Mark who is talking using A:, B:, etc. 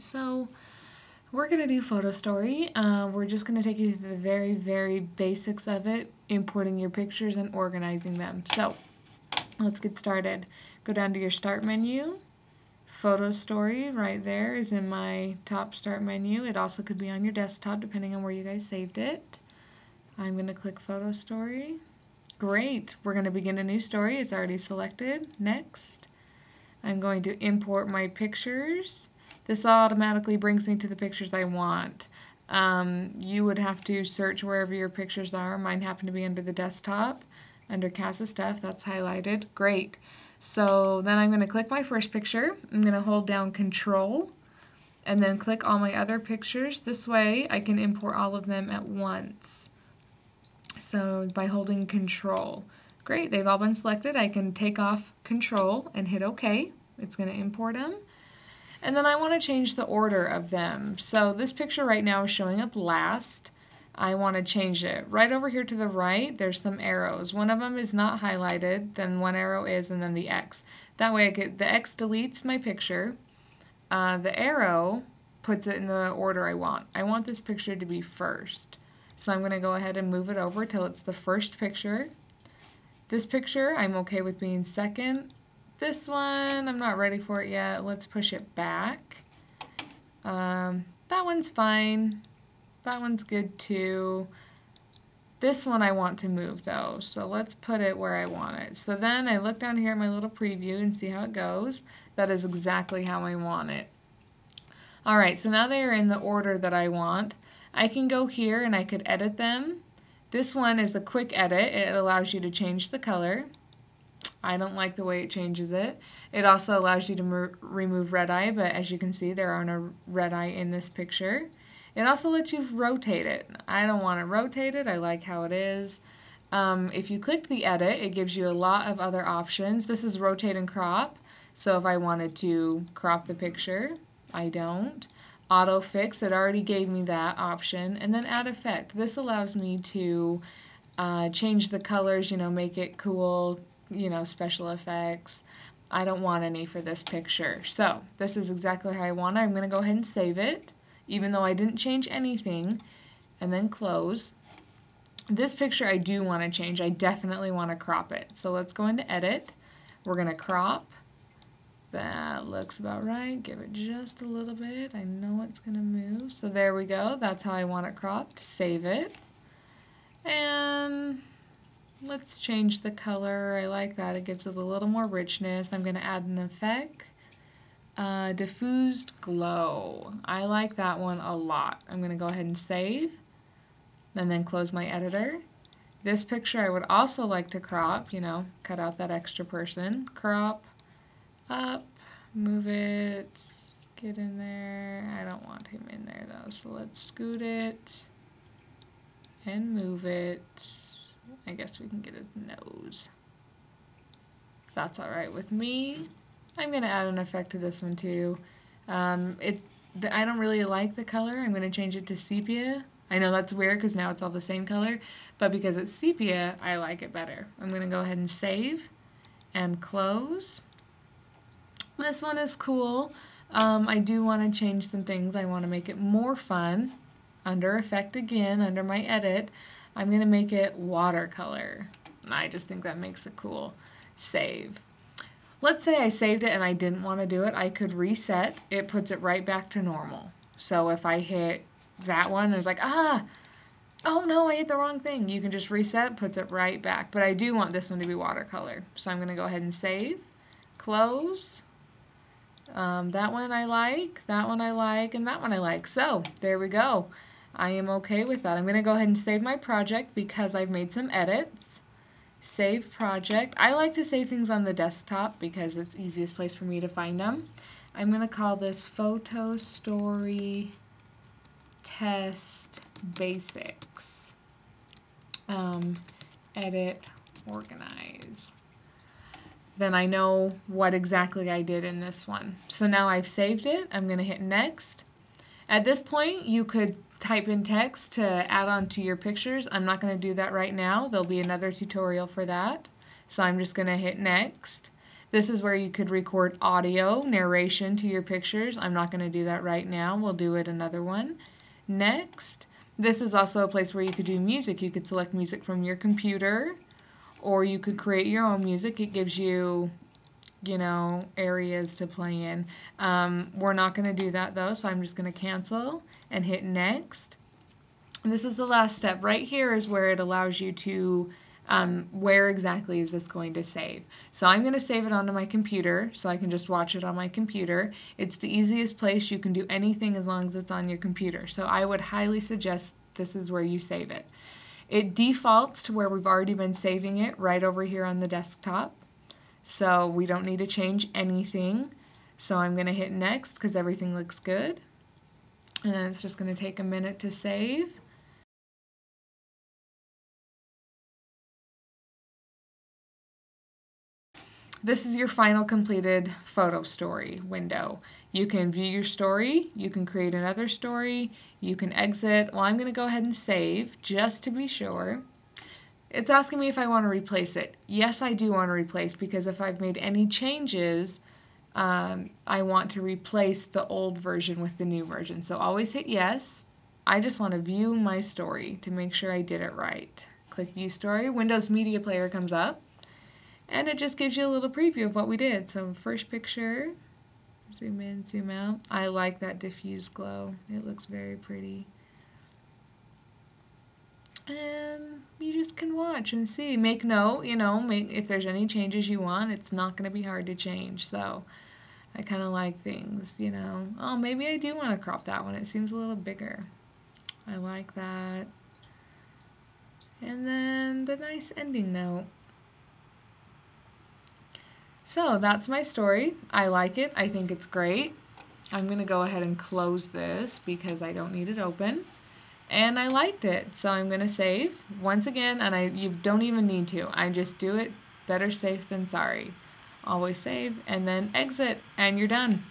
A: So we're going to do Photo Story. Uh, we're just going to take you through the very, very basics of it, importing your pictures and organizing them. So, let's get started. Go down to your Start menu. Photo Story right there is in my top Start menu. It also could be on your desktop depending on where you guys saved it. I'm going to click Photo Story. Great, we're going to begin a new story. It's already selected. Next. I'm going to import my pictures. This automatically brings me to the pictures I want. Um, you would have to search wherever your pictures are. Mine happen to be under the desktop, under Casa Stuff. That's highlighted. Great. So then I'm going to click my first picture. I'm going to hold down Control and then click all my other pictures. This way I can import all of them at once. So by holding control. Great, they've all been selected. I can take off control and hit OK. It's going to import them. And then I want to change the order of them. So this picture right now is showing up last. I want to change it. Right over here to the right, there's some arrows. One of them is not highlighted, then one arrow is, and then the X. That way get, the X deletes my picture. Uh, the arrow puts it in the order I want. I want this picture to be first. So I'm going to go ahead and move it over till it's the first picture. This picture, I'm okay with being second. This one, I'm not ready for it yet. Let's push it back. Um, that one's fine. That one's good too. This one I want to move though, so let's put it where I want it. So then I look down here at my little preview and see how it goes. That is exactly how I want it. Alright, so now they are in the order that I want. I can go here and I could edit them. This one is a quick edit. It allows you to change the color. I don't like the way it changes it. It also allows you to remove red eye, but as you can see, there aren't no red eye in this picture. It also lets you rotate it. I don't want to rotate it. I like how it is. Um, if you click the edit, it gives you a lot of other options. This is rotate and crop. So if I wanted to crop the picture, I don't auto fix it already gave me that option and then add effect this allows me to uh, change the colors you know make it cool you know special effects I don't want any for this picture so this is exactly how I want it I'm gonna go ahead and save it even though I didn't change anything and then close this picture I do want to change I definitely want to crop it so let's go into edit we're gonna crop that looks about right. Give it just a little bit. I know it's going to move. So there we go. That's how I want it cropped. Save it. And let's change the color. I like that. It gives it a little more richness. I'm going to add an effect. Uh, diffused glow. I like that one a lot. I'm going to go ahead and save and then close my editor. This picture I would also like to crop, you know, cut out that extra person. Crop up, move it, get in there. I don't want him in there though, so let's scoot it and move it. I guess we can get a nose. That's alright with me. I'm going to add an effect to this one too. Um, it, the, I don't really like the color. I'm going to change it to sepia. I know that's weird because now it's all the same color, but because it's sepia, I like it better. I'm going to go ahead and save and close. This one is cool. Um, I do want to change some things. I want to make it more fun. Under Effect again, under my Edit, I'm going to make it watercolor. I just think that makes it cool. Save. Let's say I saved it and I didn't want to do it. I could reset. It puts it right back to normal. So if I hit that one, it's like, ah, oh no, I hit the wrong thing. You can just reset, puts it right back. But I do want this one to be watercolor. So I'm going to go ahead and save, close, um, that one I like, that one I like, and that one I like. So, there we go. I am okay with that. I'm going to go ahead and save my project because I've made some edits. Save project. I like to save things on the desktop because it's easiest place for me to find them. I'm going to call this Photo Story Test Basics. Um, edit, organize then I know what exactly I did in this one. So now I've saved it. I'm going to hit next. At this point, you could type in text to add on to your pictures. I'm not going to do that right now. There'll be another tutorial for that. So I'm just going to hit next. This is where you could record audio narration to your pictures. I'm not going to do that right now. We'll do it another one. Next, this is also a place where you could do music. You could select music from your computer or you could create your own music. It gives you, you know, areas to play in. Um, we're not going to do that though, so I'm just going to cancel and hit next. And this is the last step. Right here is where it allows you to um, where exactly is this going to save. So I'm going to save it onto my computer so I can just watch it on my computer. It's the easiest place. You can do anything as long as it's on your computer. So I would highly suggest this is where you save it. It defaults to where we've already been saving it right over here on the desktop. So we don't need to change anything. So I'm going to hit next because everything looks good. And then it's just going to take a minute to save. This is your final completed photo story window. You can view your story, you can create another story, you can exit. Well, I'm going to go ahead and save just to be sure. It's asking me if I want to replace it. Yes, I do want to replace because if I've made any changes, um, I want to replace the old version with the new version. So always hit yes. I just want to view my story to make sure I did it right. Click View Story. Windows Media Player comes up and it just gives you a little preview of what we did. So first picture, zoom in, zoom out. I like that diffuse glow. It looks very pretty. And you and see. Make note, you know, make, if there's any changes you want, it's not going to be hard to change. So I kind of like things, you know. Oh, maybe I do want to crop that one. It seems a little bigger. I like that. And then the nice ending note. So that's my story. I like it. I think it's great. I'm going to go ahead and close this because I don't need it open. And I liked it, so I'm going to save once again, and I you don't even need to. I just do it better safe than sorry. Always save and then exit, and you're done.